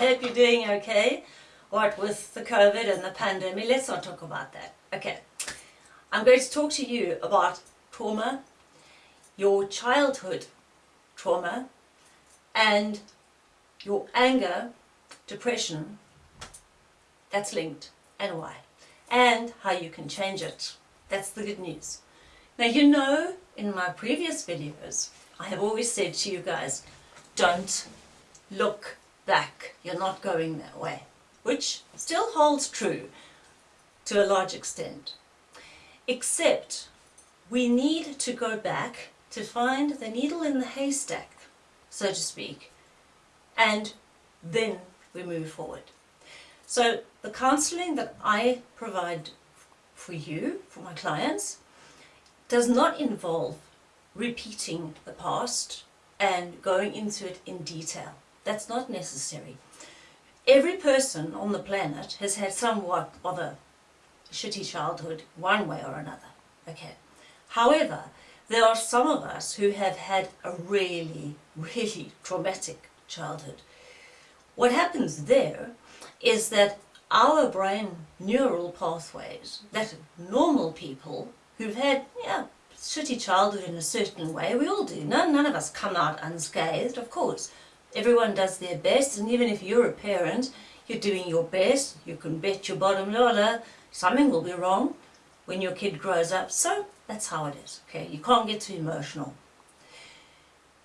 hope you're doing okay. What with the COVID and the pandemic, let's not talk about that. Okay, I'm going to talk to you about trauma, your childhood trauma, and your anger, depression, that's linked, and why, and how you can change it. That's the good news. Now you know, in my previous videos, I have always said to you guys, don't look back, you're not going that way, which still holds true to a large extent. Except we need to go back to find the needle in the haystack, so to speak, and then we move forward. So the counseling that I provide for you, for my clients, does not involve repeating the past and going into it in detail. That's not necessary. Every person on the planet has had somewhat of a shitty childhood one way or another. Okay. However, there are some of us who have had a really, really traumatic childhood. What happens there is that our brain neural pathways that normal people who've had yeah, shitty childhood in a certain way, we all do. None, none of us come out unscathed, of course. Everyone does their best, and even if you're a parent, you're doing your best, you can bet your bottom dollar something will be wrong when your kid grows up. So that's how it is, okay? You can't get too emotional.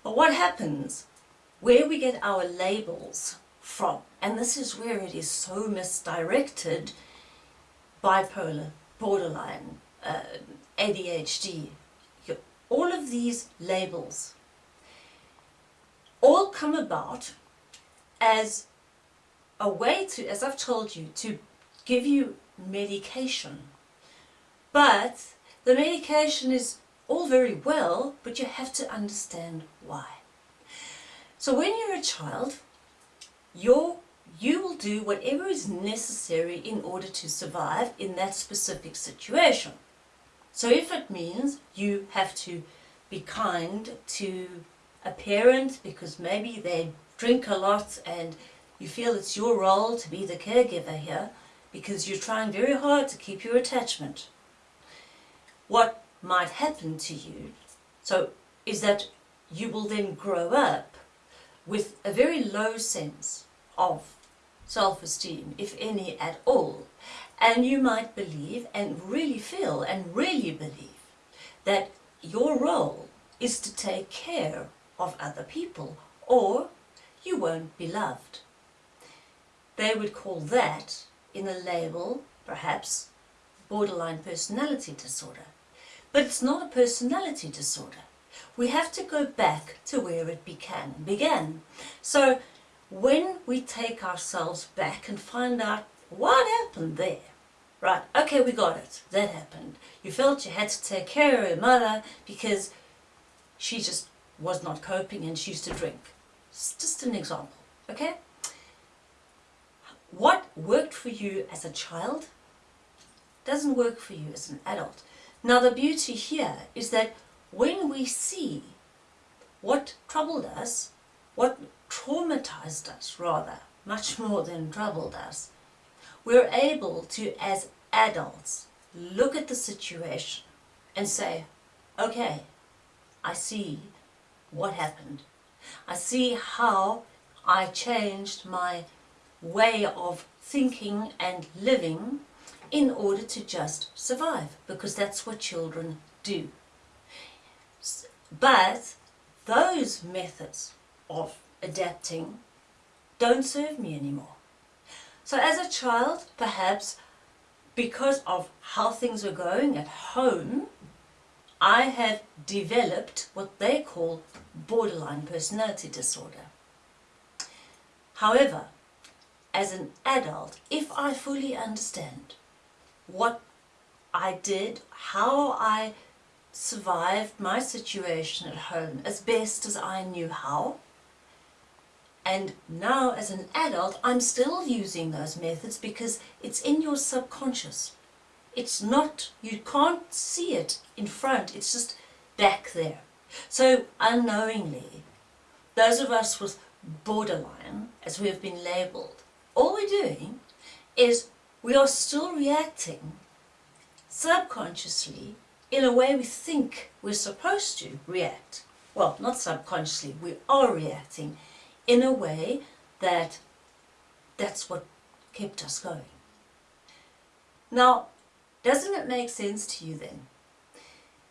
But what happens, where we get our labels from, and this is where it is so misdirected, bipolar, borderline, uh, ADHD, all of these labels all come about as a way to, as I've told you, to give you medication. But the medication is all very well, but you have to understand why. So when you're a child, you're, you will do whatever is necessary in order to survive in that specific situation. So if it means you have to be kind to a parent because maybe they drink a lot and you feel it's your role to be the caregiver here because you're trying very hard to keep your attachment. What might happen to you so is that you will then grow up with a very low sense of self-esteem, if any at all, and you might believe and really feel and really believe that your role is to take care of other people or you won't be loved. They would call that, in a label, perhaps, borderline personality disorder. But it's not a personality disorder. We have to go back to where it began. began. So when we take ourselves back and find out what happened there? Right, okay, we got it. That happened. You felt you had to take care of your mother because she just was not coping and she used to drink. It's just an example, okay? What worked for you as a child doesn't work for you as an adult. Now the beauty here is that when we see what troubled us, what traumatized us rather, much more than troubled us, we're able to, as adults, look at the situation and say, okay, I see what happened. I see how I changed my way of thinking and living in order to just survive, because that's what children do. But those methods of adapting don't serve me anymore. So as a child, perhaps because of how things were going at home, I have developed what they call borderline personality disorder. However, as an adult, if I fully understand what I did, how I survived my situation at home as best as I knew how, and now as an adult, I'm still using those methods because it's in your subconscious. It's not, you can't see it in front, it's just back there. So unknowingly, those of us with borderline, as we have been labelled, all we're doing is we are still reacting subconsciously in a way we think we're supposed to react. Well, not subconsciously, we are reacting in a way that that's what kept us going. Now, doesn't it make sense to you then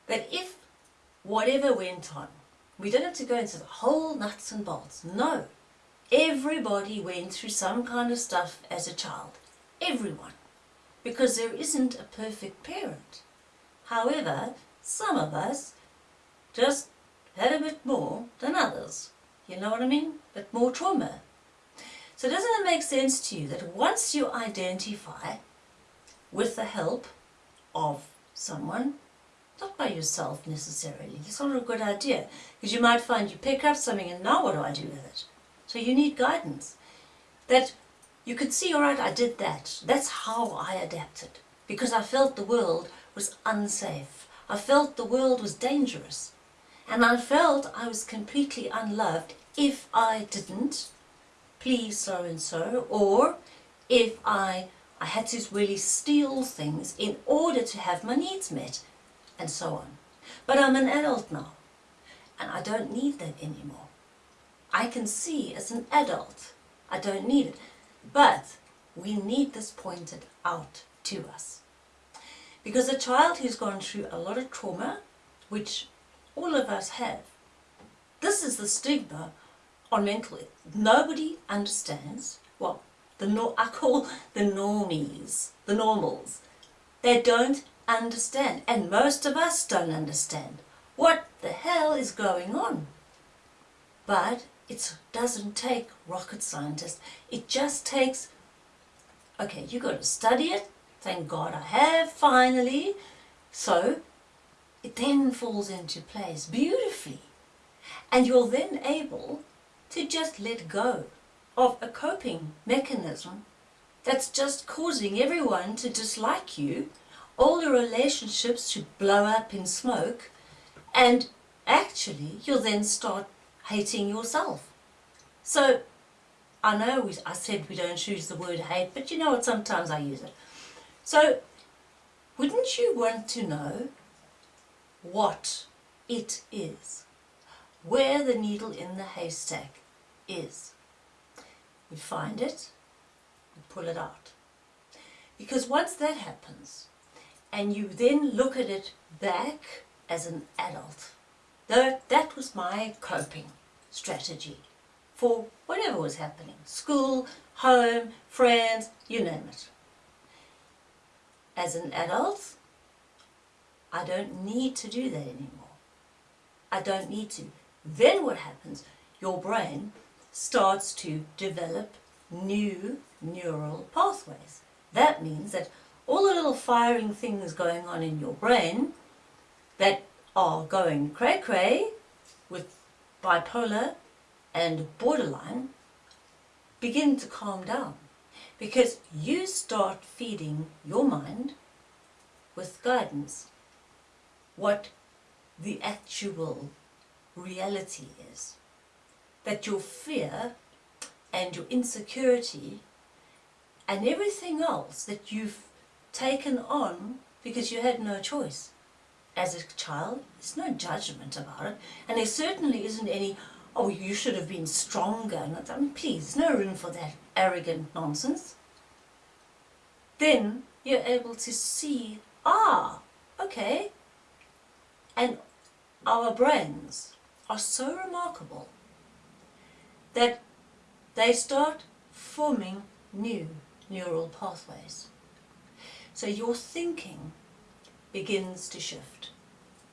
that if whatever went on, we don't have to go into the whole nuts and bolts. No, everybody went through some kind of stuff as a child. Everyone. Because there isn't a perfect parent. However, some of us just had a bit more than others. You know what I mean? A bit more trauma. So doesn't it make sense to you that once you identify with the help of someone, not by yourself necessarily, it's not a good idea, because you might find you pick up something and now what do I do with it? So you need guidance. That you could see, all right, I did that. That's how I adapted, because I felt the world was unsafe. I felt the world was dangerous. And I felt I was completely unloved if I didn't please so and so, or if I, I had to really steal things in order to have my needs met, and so on. But I'm an adult now, and I don't need that anymore. I can see as an adult, I don't need it. But we need this pointed out to us. Because a child who's gone through a lot of trauma, which all of us have, this is the stigma on mental Nobody understands, well, the no I call the normies, the normals. They don't understand, and most of us don't understand what the hell is going on. But it doesn't take rocket scientists. It just takes, okay, you got to study it. Thank God I have finally. So it then falls into place beautifully. And you're then able to just let go of a coping mechanism that's just causing everyone to dislike you, all the relationships to blow up in smoke, and actually you'll then start hating yourself. So, I know we, I said we don't choose the word hate, but you know what, sometimes I use it. So, wouldn't you want to know what it is? Where the needle in the haystack is. We find it, we pull it out. Because once that happens, and you then look at it back as an adult, that, that was my coping strategy for whatever was happening. School, home, friends, you name it. As an adult, I don't need to do that anymore. I don't need to. Then what happens? Your brain starts to develop new neural pathways. That means that all the little firing things going on in your brain that are going cray-cray with bipolar and borderline begin to calm down because you start feeding your mind with guidance what the actual reality is that your fear and your insecurity and everything else that you've taken on because you had no choice. As a child, there's no judgment about it, and there certainly isn't any, oh, you should have been stronger. I mean, please, no room for that arrogant nonsense. Then you're able to see, ah, okay, and our brains are so remarkable that they start forming new neural pathways. So your thinking begins to shift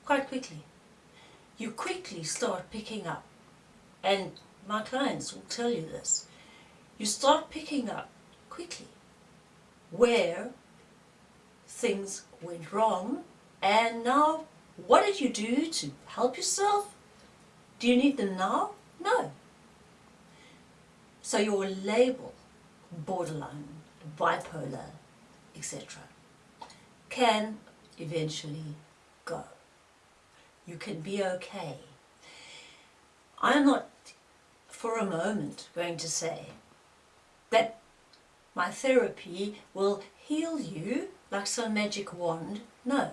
quite quickly. You quickly start picking up, and my clients will tell you this, you start picking up quickly where things went wrong and now what did you do to help yourself? Do you need them now? No. So your label, borderline, bipolar, etc., can eventually go. You can be okay. I'm not for a moment going to say that my therapy will heal you like some magic wand. No.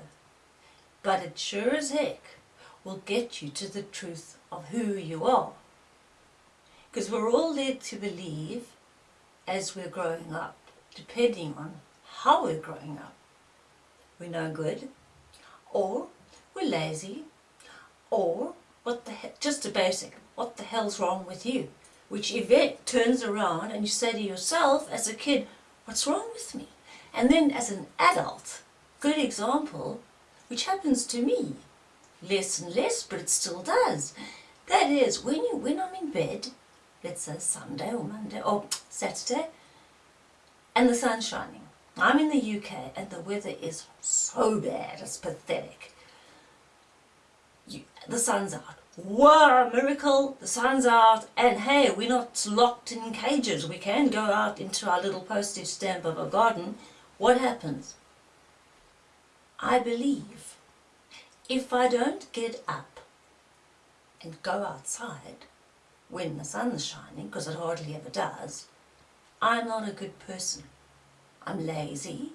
But it sure as heck will get you to the truth of who you are. Because we're all led to believe as we're growing up, depending on how we're growing up. We're no good, or we're lazy, or what the he- just a basic, what the hell's wrong with you? Which event turns around and you say to yourself as a kid, what's wrong with me? And then as an adult, good example, which happens to me, less and less, but it still does. That is, when you when I'm in bed, let's say Sunday or Monday or Saturday, and the sun's shining. I'm in the UK and the weather is so bad, it's pathetic. You, the sun's out. Wow, miracle, the sun's out, and hey, we're not locked in cages. We can go out into our little postage stamp of a garden. What happens? I believe if I don't get up and go outside when the sun's shining, because it hardly ever does, I'm not a good person. I'm lazy,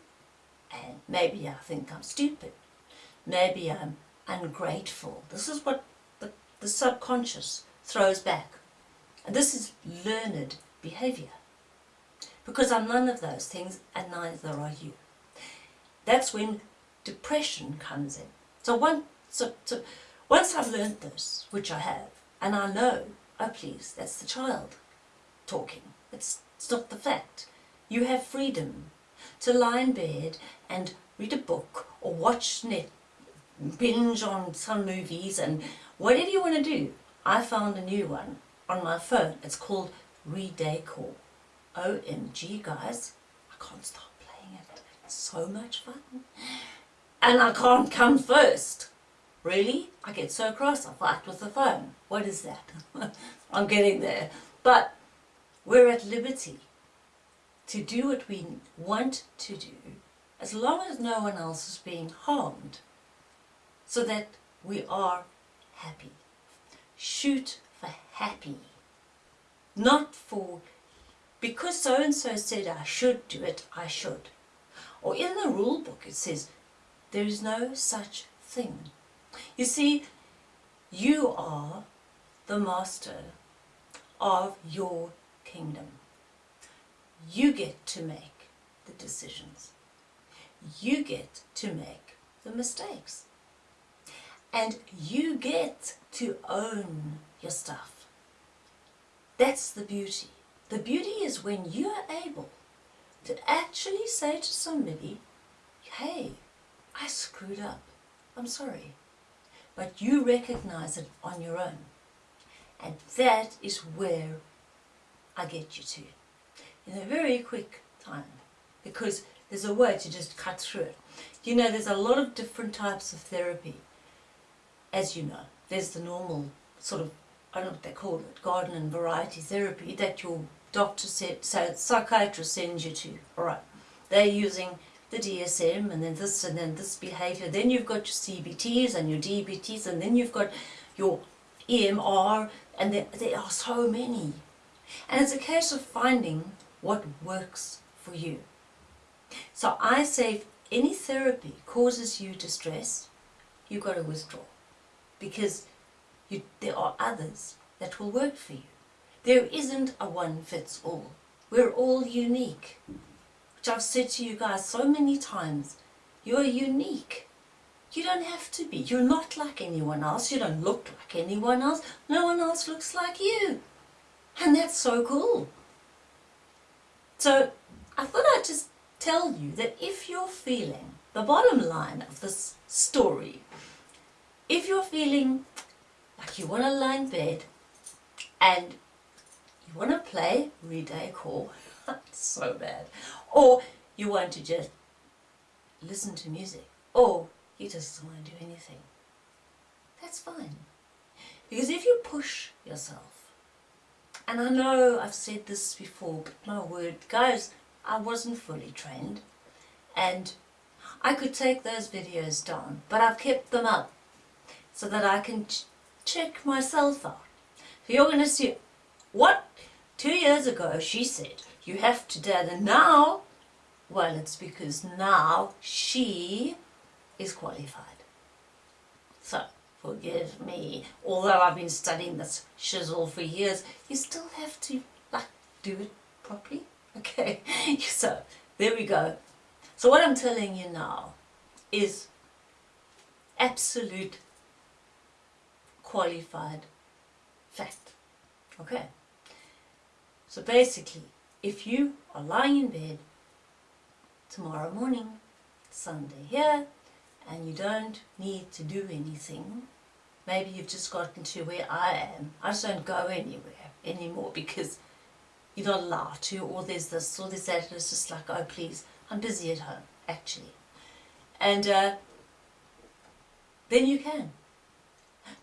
and maybe I think I'm stupid. Maybe I'm ungrateful. This is what the, the subconscious throws back. And this is learned behavior. Because I'm none of those things, and neither are you. That's when depression comes in. So, one, so, so once I've learned this, which I have, and I know, oh please, that's the child talking. It's, it's not the fact. You have freedom to lie in bed and read a book or watch net, binge on some movies and whatever you want to do. I found a new one on my phone. It's called Redecor. OMG guys, I can't stop playing it. It's so much fun. And I can't come first. Really? I get so cross I fight with the phone. What is that? I'm getting there. But we're at liberty to do what we want to do as long as no one else is being harmed so that we are happy. Shoot for happy. Not for, because so and so said I should do it, I should. Or in the rule book it says, there is no such thing. You see, you are the master of your kingdom. You get to make the decisions. You get to make the mistakes. And you get to own your stuff. That's the beauty. The beauty is when you are able to actually say to somebody, hey, I screwed up. I'm sorry. But you recognize it on your own. And that is where I get you to in a very quick time because there's a way to just cut through it. You know, there's a lot of different types of therapy, as you know. There's the normal sort of, I don't know what they call it, garden and variety therapy that your doctor said, so psychiatrist sends you to. All right, they're using the DSM and then this and then this behavior. Then you've got your CBTs and your DBTs and then you've got your EMR and there, there are so many. And it's a case of finding what works for you. So I say if any therapy causes you distress, you've got to withdraw because you, there are others that will work for you. There isn't a one fits all. We're all unique. Which I've said to you guys so many times. You're unique. You don't have to be. You're not like anyone else. You don't look like anyone else. No one else looks like you. And that's so cool. So I thought I'd just tell you that if you're feeling, the bottom line of this story, if you're feeling like you want to lie in bed and you want to play Redecor, so bad, or you want to just listen to music, or you just don't want to do anything, that's fine. Because if you push yourself, and I know I've said this before, but my word, guys, I wasn't fully trained. And I could take those videos down, but I've kept them up so that I can ch check myself out. So you're going to see What? Two years ago she said, you have to dad and now, well it's because now she is qualified. So, forgive me, although I've been studying this shizzle for years, you still have to like do it properly. Okay, so there we go. So what I'm telling you now is absolute qualified fact. Okay. So basically, if you are lying in bed tomorrow morning, Sunday here, and you don't need to do anything, maybe you've just gotten to where I am. I just don't go anywhere anymore because you're not allowed to, or there's this, or there's that, and it's just like, oh please, I'm busy at home, actually. And uh, then you can.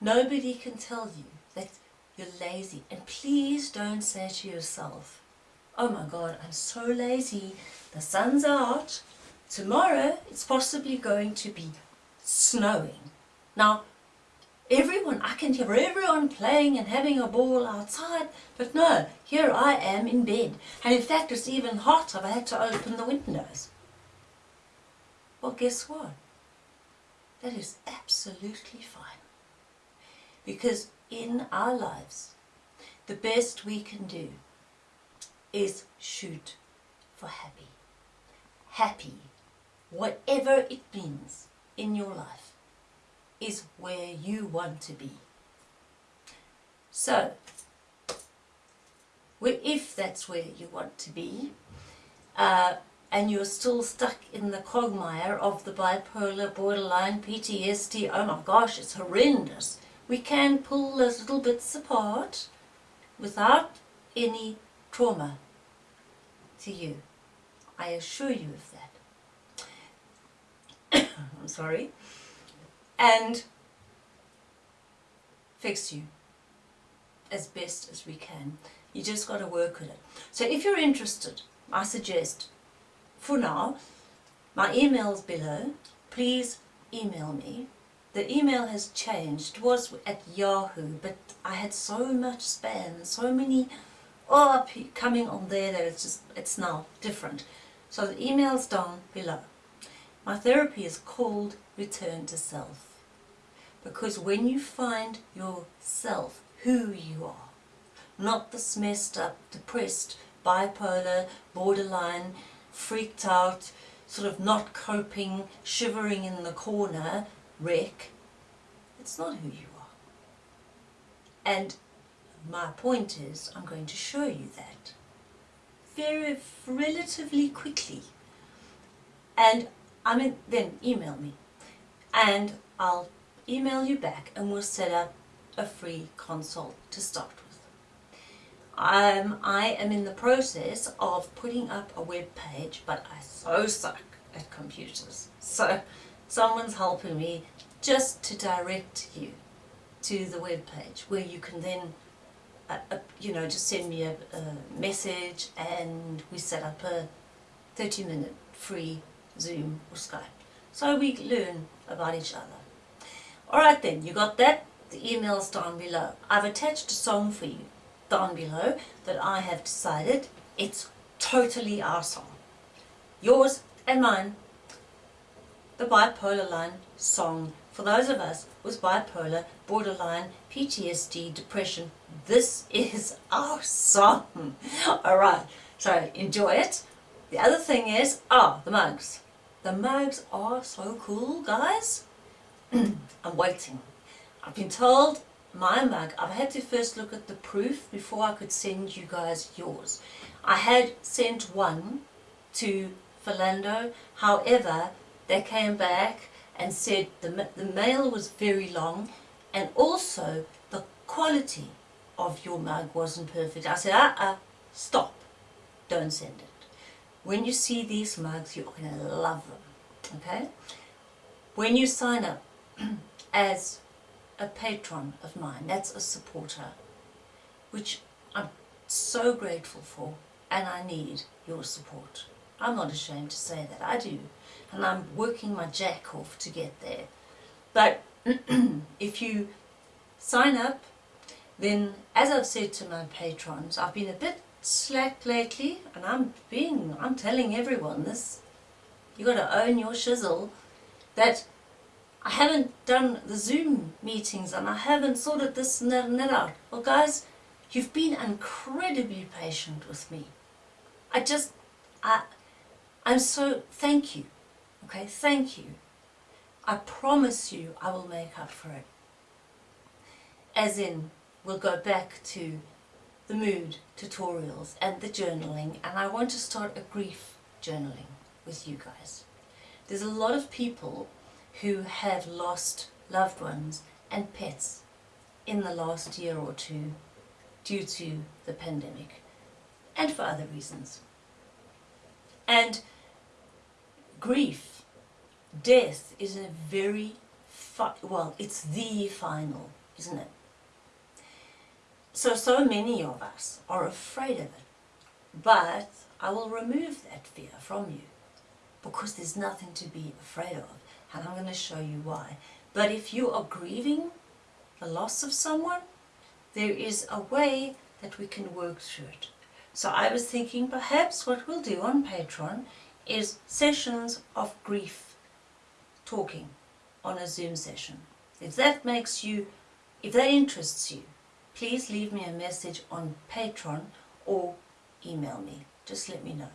Nobody can tell you that you're lazy. And please don't say to yourself, oh my God, I'm so lazy. The sun's out. Tomorrow it's possibly going to be snowing. Now, everyone, I can hear everyone playing and having a ball outside, but no, here I am in bed. And in fact, it's even hot. I've had to open the windows. Well, guess what? That is absolutely fine. Because in our lives, the best we can do is shoot for happy. Happy, whatever it means in your life, is where you want to be. So, if that's where you want to be, uh, and you're still stuck in the quagmire of the bipolar, borderline, PTSD, oh my gosh, it's horrendous. We can pull those little bits apart without any trauma to you. I assure you of that. I'm sorry. And fix you as best as we can. You just got to work with it. So if you're interested, I suggest, for now, my email's below. Please email me. The email has changed. It was at Yahoo, but I had so much spam, so many oh, coming on there that it's just, it's now different. So the email's down below. My therapy is called Return to Self. Because when you find yourself, who you are, not this messed up, depressed, bipolar, borderline, freaked out, sort of not coping, shivering in the corner, wreck, it's not who you are. And my point is, I'm going to show you that very relatively quickly. And I mean, then email me and I'll email you back and we'll set up a free consult to start with. Um, I am in the process of putting up a web page, but I so suck at computers. So someone's helping me just to direct you to the web page where you can then uh, uh, you know just send me a, a, message and we set up a 30 minute free Zoom or Skype so we learn about each other. Alright then, you got that? The email's down below. I've attached a song for you down below that I have decided it's totally our song. Yours and mine. The Bipolar Line song for those of us with bipolar, borderline, PTSD, depression. This is our song. Alright, so enjoy it. The other thing is, ah, oh, the mugs. The mugs are so cool, guys. I'm waiting. I've been told my mug, I've had to first look at the proof before I could send you guys yours. I had sent one to Philando, however, they came back and said the, the mail was very long and also the quality of your mug wasn't perfect. I said, uh-uh, stop, don't send it. When you see these mugs, you're going to love them, okay? When you sign up as a patron of mine, that's a supporter, which I'm so grateful for and I need your support. I'm not ashamed to say that, I do. And I'm working my jack off to get there. But if you sign up then as I've said to my patrons, I've been a bit slack lately and I'm being, I'm telling everyone this. You got to own your shizzle that I haven't done the Zoom meetings and I haven't sorted this and that and that out. Well guys, you've been incredibly patient with me. I just, I, I'm so, thank you. Okay, thank you. I promise you I will make up for it. As in, we'll go back to the mood tutorials and the journaling and I want to start a grief journaling with you guys. There's a lot of people who have lost loved ones and pets in the last year or two due to the pandemic and for other reasons. And grief, death is a very, well, it's the final, isn't it? So, so many of us are afraid of it. But I will remove that fear from you because there's nothing to be afraid of. And I'm going to show you why. But if you are grieving the loss of someone, there is a way that we can work through it. So I was thinking perhaps what we'll do on Patreon is sessions of grief talking on a Zoom session. If that makes you, if that interests you, please leave me a message on Patreon or email me. Just let me know.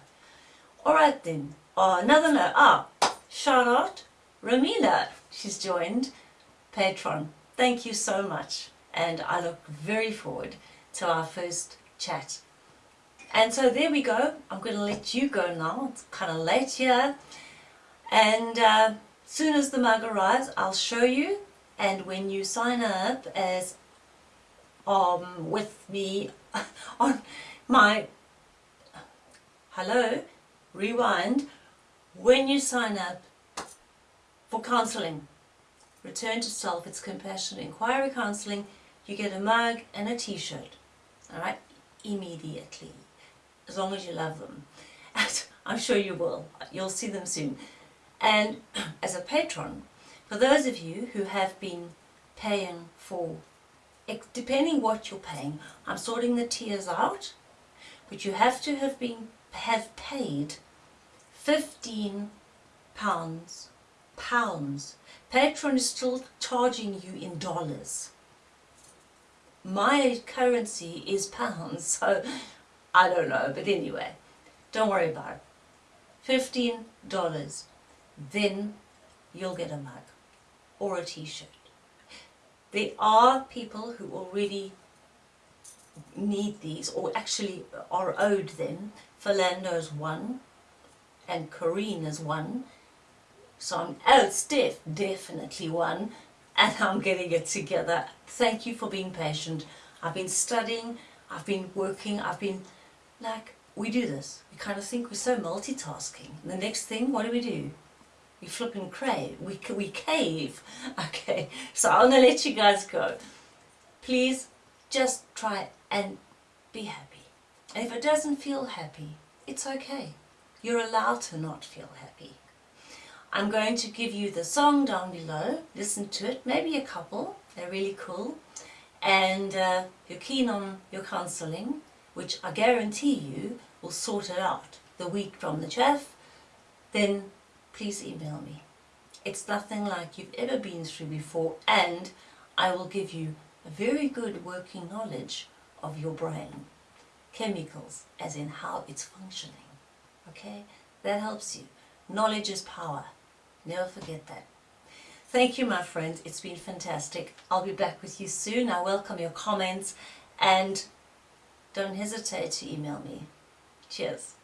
Alright then, oh, another note. Ah, Charlotte out, Ramila. She's joined Patreon. Thank you so much. And I look very forward to our first chat. And so there we go. I'm going to let you go now. It's kind of late here. And uh, soon as the mug arrives, I'll show you. And when you sign up as um, with me on my, hello, rewind, when you sign up for counselling, return to self, it's compassionate inquiry counselling, you get a mug and a t-shirt, alright, immediately, as long as you love them. I'm sure you will, you'll see them soon. And as a patron, for those of you who have been paying for depending what you're paying, I'm sorting the tiers out, but you have to have been have paid 15 pounds pounds. Patreon is still charging you in dollars. My currency is pounds, so I don't know, but anyway, don't worry about it. $15, then you'll get a mug or a t-shirt. There are people who already need these or actually are owed them. Philando's one and Corrine is one. So I'm, oh Steph, definitely one. And I'm getting it together. Thank you for being patient. I've been studying, I've been working, I've been like, we do this. We kind of think we're so multitasking. And the next thing, what do we do? We flip and crave, we, we cave. Okay, so I'm going to let you guys go. Please just try and be happy. And if it doesn't feel happy, it's okay. You're allowed to not feel happy. I'm going to give you the song down below. Listen to it, maybe a couple. They're really cool. And uh, you're keen on your counselling, which I guarantee you will sort it out the week from the chaff, then please email me. It's nothing like you've ever been through before and I will give you a very good working knowledge of your brain. Chemicals, as in how it's functioning. Okay? That helps you. Knowledge is power. Never forget that. Thank you, my friends. It's been fantastic. I'll be back with you soon. I welcome your comments and don't hesitate to email me. Cheers.